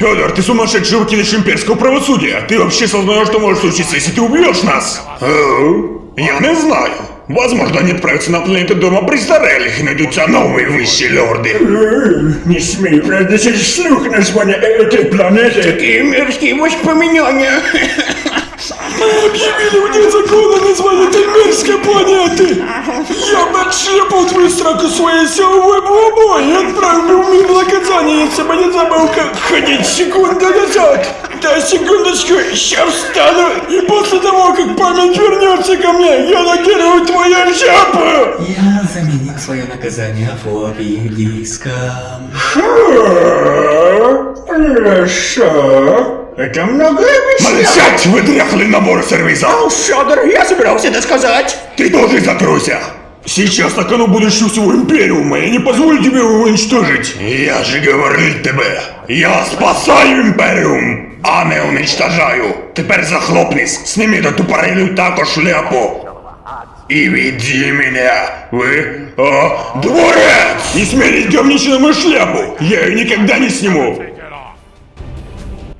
Федор, ты сумасшедший выкидыш имперского правосудия. Ты вообще сознаешь, что может случиться, если ты убьешь нас? Я не знаю. Возможно, они отправятся на планету Дома Престарелых и найдутся новые высшие лорды. Не смей произносить вслух название этой планеты. Такие мерзкие воспоминания. Объявили вне закона название этой мерзкой планеты. Я отшлепал твою сраку своей силовой бомбой и отправил в мир наказания, если бы не забыл, как ходить секунду назад. Да, секундочку, сейчас встану, и после того, как память вернется ко мне, я накидываю твою жопу! Я заменил свое наказание фобилиском. Хорошо. Это много Молчать, вы дряхлый набор сервиза! Федор, я собирался это сказать. Ты тоже закройся! Сейчас на кону будущего всего Империума, я не позволю тебе его уничтожить! Я же говорил тебе, я спасаю Империум, а не уничтожаю! Теперь захлопнись, сними эту тупорылую тако шляпу! И веди меня в о, дворец! Не смей говничать на мою шляпу! Я ее никогда не сниму!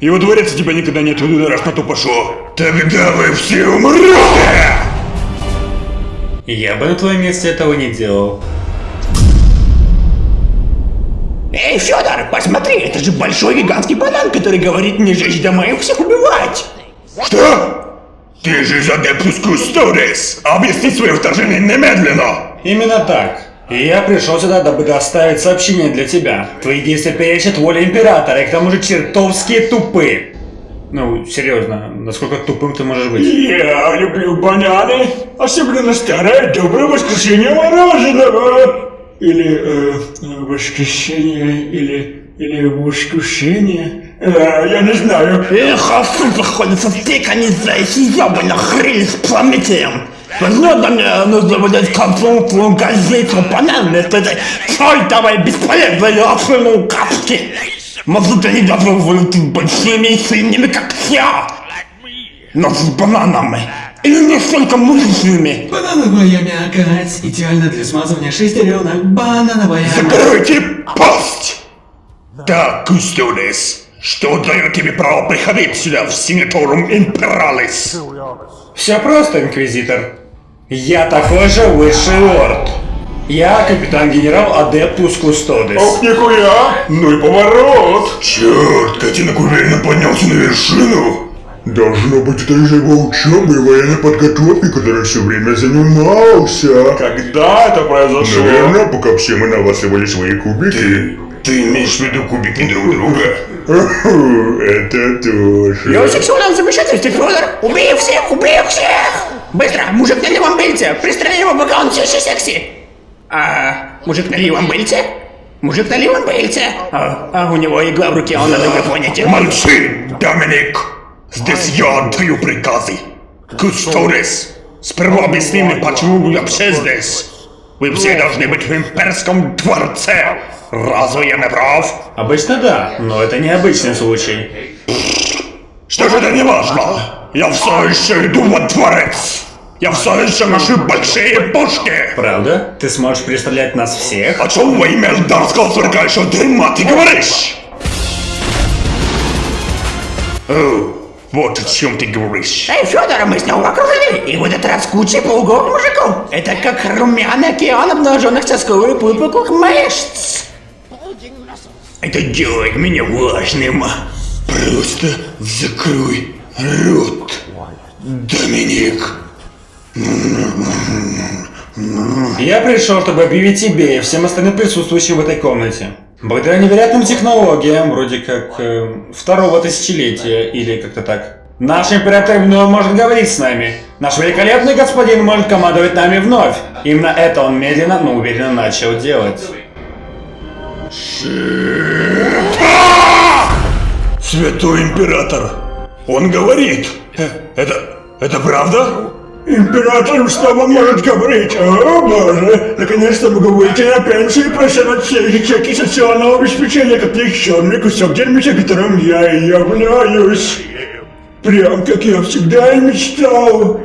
И во дворец тебя никогда не отведу, раз на то пошло. Тогда вы все умрете! Я бы на твоем месте этого не делал. Эй, Федор, посмотри, это же большой гигантский банан, который говорит не жечь дома и всех убивать. Что? Ты же из Адептус Кустодис! Объясни свое вторжение немедленно! Именно так. И я пришел сюда, дабы доставить сообщение для тебя. Твои действия перечат воле Императора, и к тому же чертовски тупы. Ну, серьезно, насколько тупым ты можешь быть? Я люблю бананы, особенно старое доброе воскресенье мороженого. Или э, воскресенье, или, или воскресенье. Э, я не знаю. Эх, а тут находится стейк, они зайцы ебаный хрень с Прометеем. Возможно, мне нужно выдать конфликтную газету вместо этой чертовой бесполезной капки. Может, они даже будут большими и сильными, как я. Но с бананами. Или не столько мужчинами. Банановая мякоть, идеально для смазывания шестеренок. Банановая Закройте пасть! Так, Кустодис, что дает тебе право приходить сюда в Синаторум Импералис? Все просто, Инквизитор. Я такой же высший лорд. Я капитан-генерал Адептус Кустодис. Ох, нихуя! Ну и поворот! Черт, котенок уверенно поднялся на вершину. Должно быть, это из-за его учебы и военной подготовки, которой все время занимался. Когда это произошло? Наверное, пока все мы наваливали свои кубики. Ты имеешь в виду кубики друг друга? Это тоже. Я сексуальном замешательстве, Федор. Убей всех, убей всех! Быстро, мужик на левом бельте. Пристрели его, пока он все еще секси. А, мужик на левом бельте? Мужик на левом бельте? А, а у него игла в руке, он на другой планете. Молчи, Доминик! Здесь я отдаю приказы. Кустодис, сперва объясни мне, почему вы вообще здесь? Вы все должны быть в имперском дворце. Разве я не прав? Обычно да, но это необычный случай. Что же это не важно? Я все еще иду во дворец. Я все еще ношу большие пушки. Правда? Ты сможешь перестрелять нас всех? О чем во имя эльдарского сверкающего дерьма ты говоришь? О, вот о чем ты говоришь. Эй, Федор, мы снова окружены, и в этот раз куча полуголых мужиков. Это как румяный океан обнаженных сосков и выпуклых мышц. Это делает меня важным. Просто закрой рот, Доминик. Я пришел, чтобы объявить тебе и всем остальным присутствующим в этой комнате. Благодаря невероятным технологиям, вроде как э, второго тысячелетия или как-то так, наш император вновь может говорить с нами. Наш великолепный господин может командовать нами вновь. Именно это он медленно, но уверенно начал делать. Святой император. Он говорит. Э, Это, это правда? Император снова может говорить. О, боже, наконец-то могу выйти на пенсию и просить от всех чеки социального обеспечения, как никчемный кусок дерьмища, которым я и являюсь. Прям как я всегда и мечтал.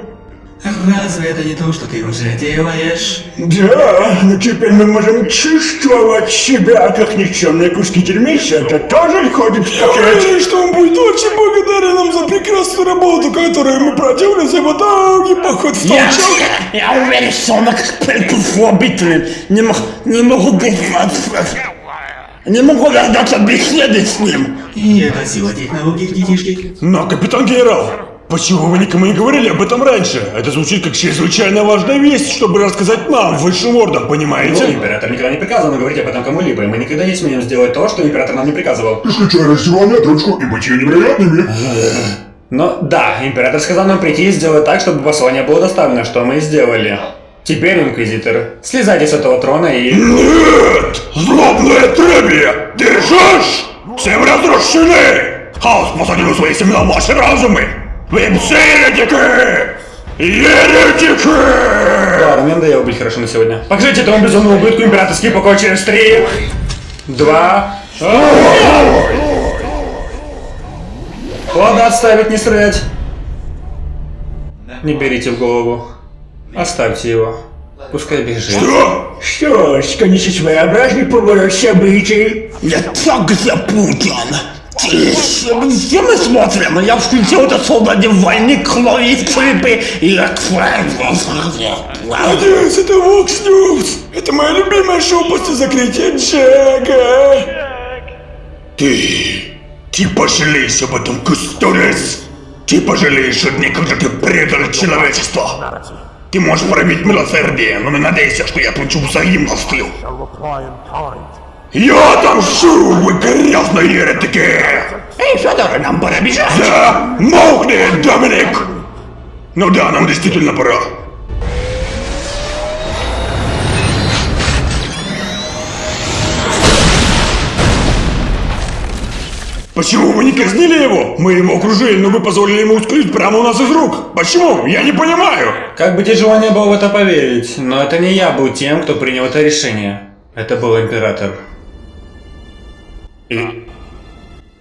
Разве это не то, что ты уже делаешь? Да, но теперь мы можем чувствовать себя, как никчемные куски дерьмища. Это тоже входит в пакет. Уверен, что он будет очень благодарен нам за прекрасную работу, которую мы проделали за его долгий поход в Я, толчок. я уверен, что он эксперт слабительный. Не, мог, не могу дождаться. Не могу дождаться беседы с ним. И это сила технологий, детишки. Но, капитан генерал, почему вы никому не говорили об этом раньше? Это звучит как чрезвычайно важная весть, чтобы рассказать нам, высшим ордам, Ну, понимаете? император никогда не приказывал нам говорить об этом кому-либо, и мы никогда не смеем сделать то, что император нам не приказывал. Исключая раздевание, дрочку и бытие невероятными. Но да, император сказал нам прийти и сделать так, чтобы послание было доставлено, что мы и сделали. Теперь, инквизитор, слезайте с этого трона и... Нет! Злобное требие! Держишь? Всем разрушены! Хаос посадил свои семена в ваши разумы! Все еретики! Еретики! Ладно, мне надоело быть хорошо на сегодня. Покажите этому безумному ублюдку императорский покой через три, два... Ладно, отставить, не стрелять. Не берите в голову. Оставьте его. Пускай бежит. Что? Что ж, конечно, своеобразный поворот событий. Я так запутан. Все мы смотрим, я включил этот солдативальник, крови, скрипы и отправился. Надеюсь, это Vox News. Это мое любимое шоу после закрытия Джека. Ты... Ты пожалеешь об этом, Кустурис! Ты пожалеешь о дне, когда ты предал человечество! Ты можешь проявить милосердие, но надейся, что я получу взаимностью! Я отомщу, вы грязные еретики! Эй, Федор, нам пора бежать. Да, молкни, Доминик! Ну да, нам действительно пора. Почему вы не казнили его? Мы его окружили, но вы позволили ему ускользить прямо у нас из рук. Почему? Я не понимаю. Как бы тяжело не было в это поверить, но это не я был тем, кто принял это решение. Это был император.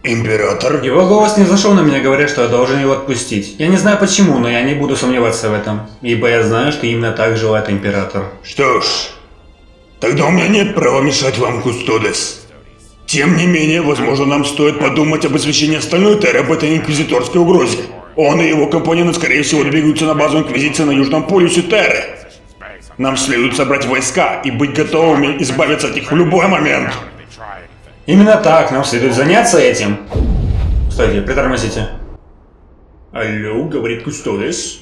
Император? Его голос не зашел на меня, говоря, что я должен его отпустить. Я не знаю почему, но я не буду сомневаться в этом. Ибо я знаю, что именно так желает император. Что ж, тогда у меня нет права мешать вам, Кустодес. Тем не менее, возможно, нам стоит подумать об освещении остальной Терры об этой инквизиторской угрозе. Он и его компаньоны, скорее всего, двигаются на базу Инквизиции на Южном полюсе Терры. Нам следует собрать войска и быть готовыми избавиться от них в любой момент. Именно так, нам следует заняться этим. Стойте, притормозите. Алло, говорит Кустодес.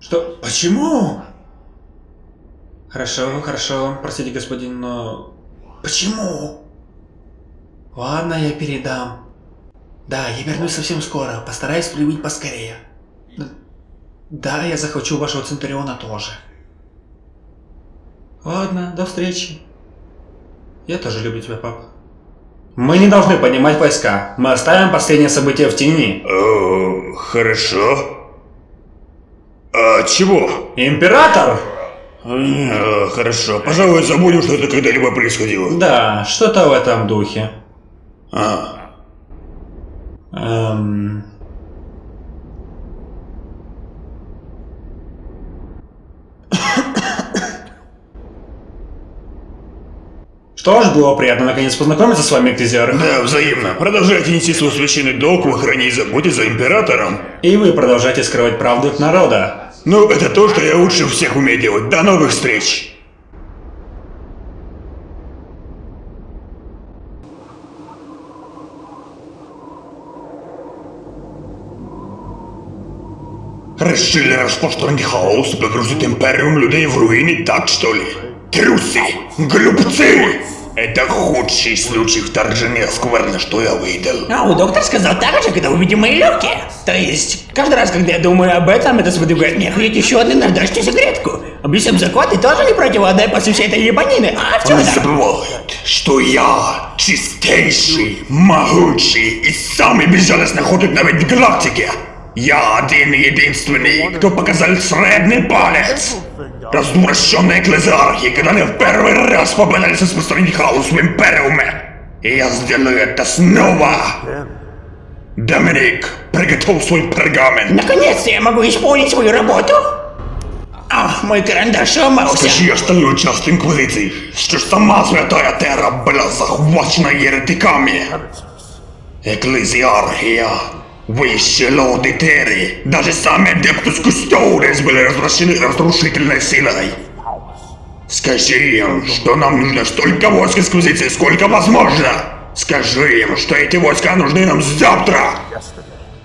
Что? Почему? Хорошо, хорошо, простите, господин, но... Почему? Ладно, я передам. Да, я вернусь совсем скоро, постараюсь прибыть поскорее. Да, я захвачу вашего Центуриона тоже. Ладно, до встречи. Я тоже люблю тебя, папа. Мы не должны поднимать войска. Мы оставим последнее событие в тени. О, хорошо. А чего? Император? А, хорошо, пожалуй, забудем, что это когда-либо происходило. Да, что-то в этом духе. А, Эм... Что ж, было приятно наконец познакомиться с вами, Эктезиар. да, взаимно. Продолжайте нести свой священный долг в охране и заботе за императором. И вы продолжаете скрывать правду от народа. Ну, это то, что я лучше всех умею делать. До новых встреч! Решили распространить хаос, погрузить империум людей в руины, так что ли? Трусы! Глупцы! Это худший случай вторжения скверны, что я видел. А, доктор сказал так же, когда увидел мои легкие. То есть, каждый раз, когда я думаю об этом, это сподвигает меня хоть еще одну наждачную сигаретку. Объясним закон, ты тоже не против отдай после всей этой ебанины, а в чем Он забывает, что я чистейший, могучий и самый безжалостный охотник на ведь галактике. Я один и единственный, кто показал средний палец. Развращенные экклезиархи, когда они в первый раз попытались распространить хаос в Империуме. И я сделаю это снова. Доминик, приготовь свой пергамент. Наконец-то я могу исполнить свою работу. А, мой карандаш сломался. Скажи остальную часть Инквизиции, что сама Святая Терра была захвачена еретиками. Экклезиархия, высшие лорды Терри, даже сами Адептус Кустодес были развращены разрушительной силой. Скажи им, что нам нужно столько войск Инквизиции, сколько возможно. Скажи им, что эти войска нужны нам завтра.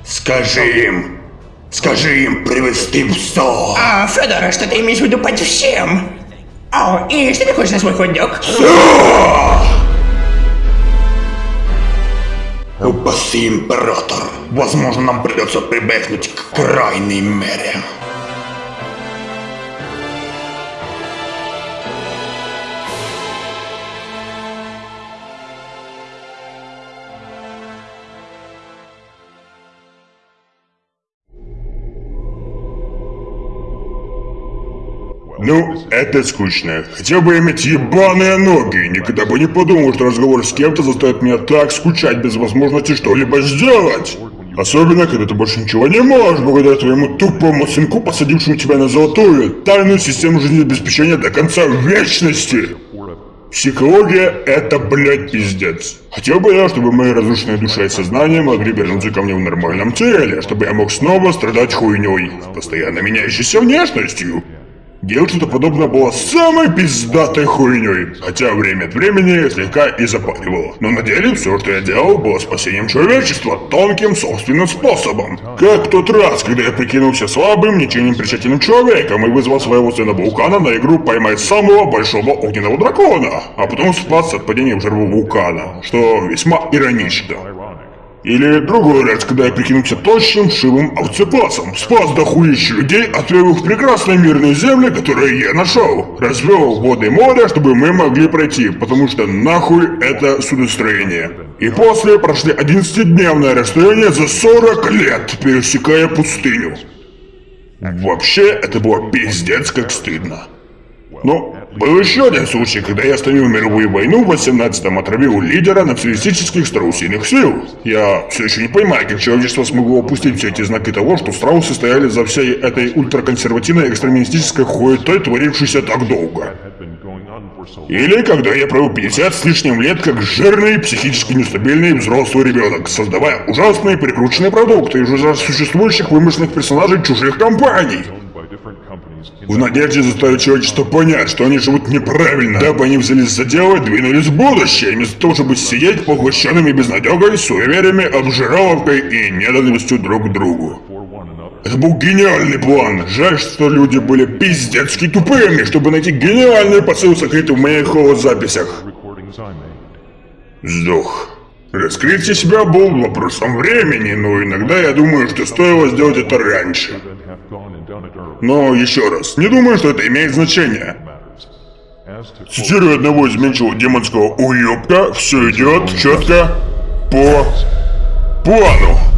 Скажи им, скажи им привести все. А, Федор, что ты имеешь в виду под всем? О, и что ты хочешь на свой хот-дог? Упаси император. Возможно, нам придется прибегнуть к крайней мере. Ну, это скучно. Хотел бы иметь ебаные ноги. Никогда бы не подумал, что разговор с кем-то заставит меня так скучать без возможности что-либо сделать. Особенно, когда ты больше ничего не можешь, благодаря твоему тупому сынку, посадившему тебя на золотую тайную систему жизнеобеспечения до конца вечности. Психология — это, блядь, пиздец. Хотел бы я, чтобы мои разрушенные душа и сознание могли вернуться ко мне в нормальном теле, чтобы я мог снова страдать хуйней, постоянно меняющейся внешностью. Делать что-то подобное было самой пиздатой хуйней, хотя время от времени слегка и запаривало. Но на деле все, что я делал, было спасением человечества тонким собственным способом. Как тот раз, когда я прикинулся слабым, ничем не примечательным человеком и вызвал своего сына Вулкана на игру поймать самого большого огненного дракона, а потом спас от падения в жертву вулкана, что весьма иронично. Или другой раз, когда я прикинулся точным, шивым овцепасом, спас дохуища людей, отвел их в прекрасные мирные земли, которые я нашел. Развел воды моря, чтобы мы могли пройти, потому что нахуй это судостроение. И после прошли 11-дневное расстояние за 40 лет, пересекая пустыню. Вообще, это было пиздец как стыдно. Но был еще один случай, когда я остановил мировую войну в 18-м отравил лидера националистических страусиных сил. Я все еще не понимаю, как человечество смогло опустить все эти знаки того, что страусы стояли за всей этой ультраконсервативной экстремистической хуетой, творившейся так долго. Или когда я провел 50 с лишним лет как жирный, психически нестабильный взрослый ребенок, создавая ужасные прикрученные продукты из уже существующих вымышленных персонажей чужих компаний. В надежде заставить человечество понять, что они живут неправильно, дабы они взялись за дело и двинулись в будущее, вместо того, чтобы сидеть поглощенными безнадегой, суевериями, обжираловкой и ненавистью друг к другу. Это был гениальный план. Жаль, что люди были пиздецки тупыми, чтобы найти гениальный посыл сокрытый в моих холозаписях. Сдох. Раскрытие себя был вопросом времени, но иногда я думаю, что стоило сделать это раньше. Но еще раз, не думаю, что это имеет значение. Цитирую одного из меньшего демонского уёбка, все идет четко по плану.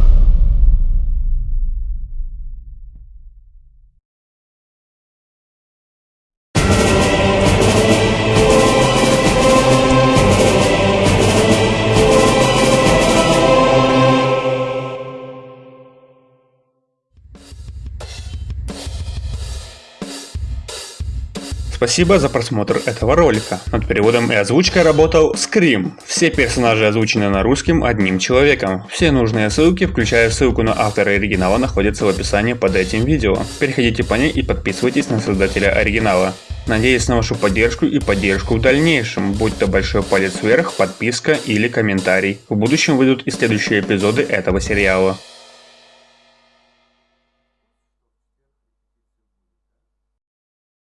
Спасибо за просмотр этого ролика. Над переводом и озвучкой работал Scream. Все персонажи озвучены на русском одним человеком. Все нужные ссылки, включая ссылку на автора оригинала, находятся в описании под этим видео. Переходите по ней и подписывайтесь на создателя оригинала. Надеюсь на вашу поддержку и поддержку в дальнейшем, будь то большой палец вверх, подписка или комментарий. В будущем выйдут и следующие эпизоды этого сериала.